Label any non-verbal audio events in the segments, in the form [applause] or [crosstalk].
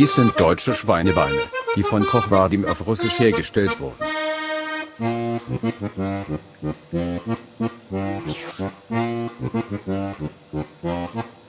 Dies sind deutsche Schweinebeine, die von Koch Vadim auf Russisch hergestellt wurden. Thank.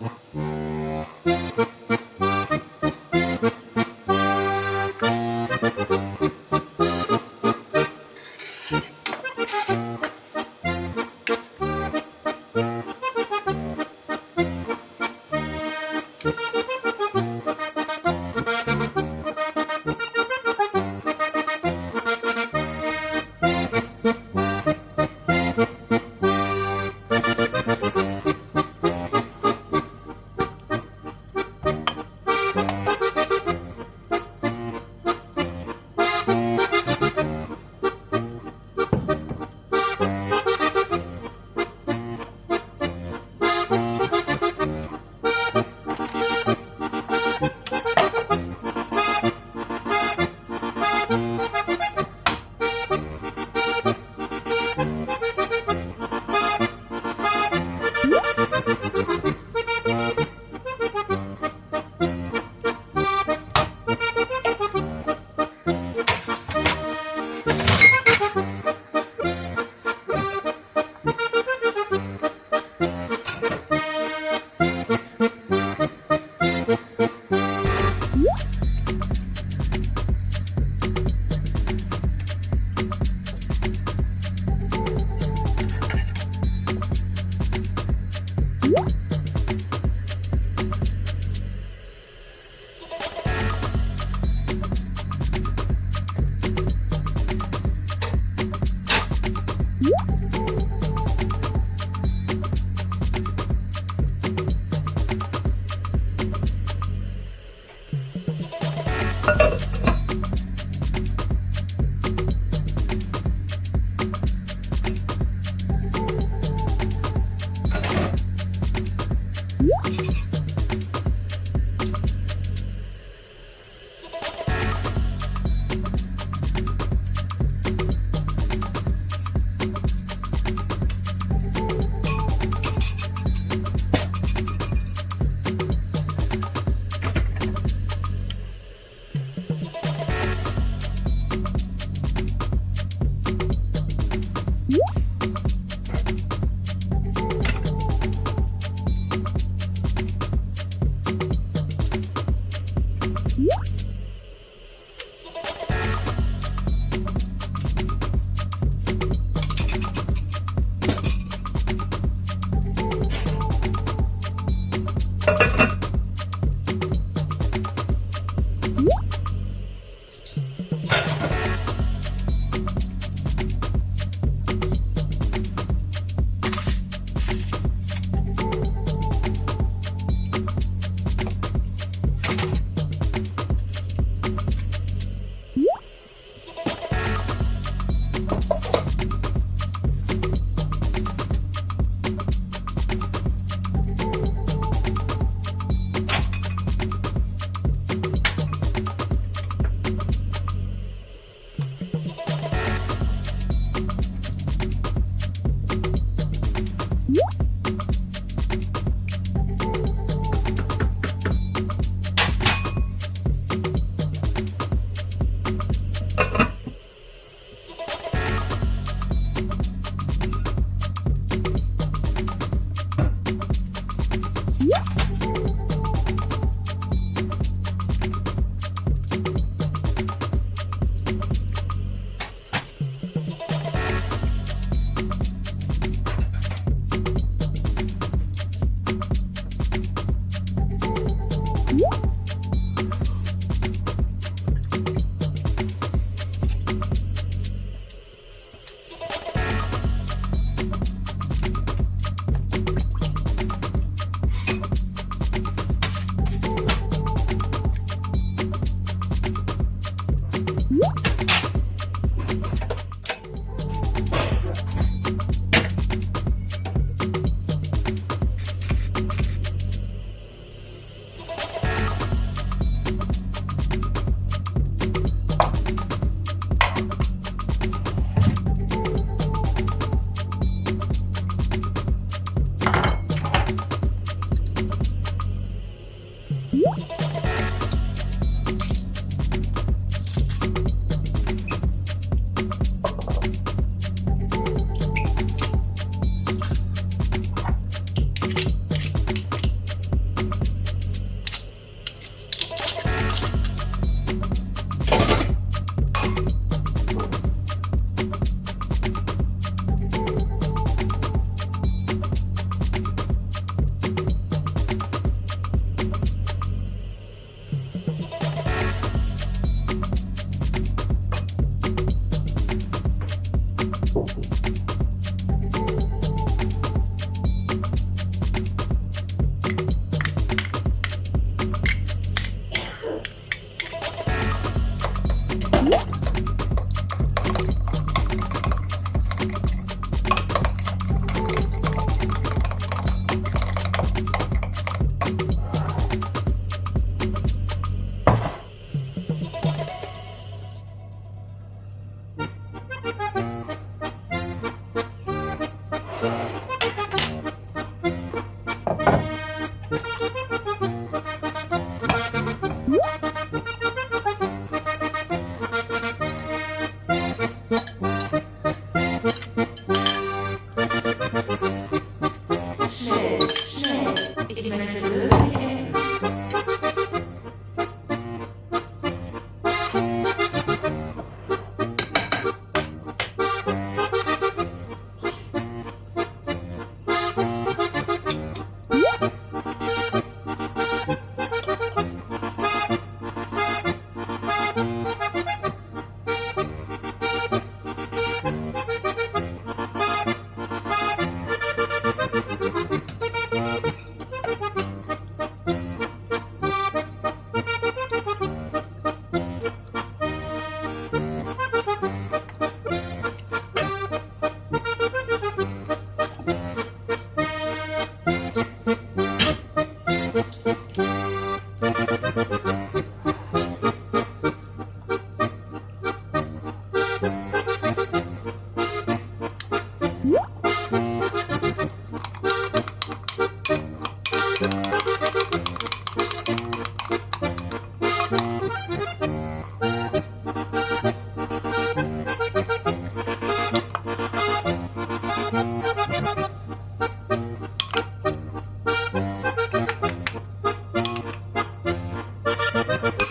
Mm-hmm. [laughs] Música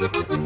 Thank.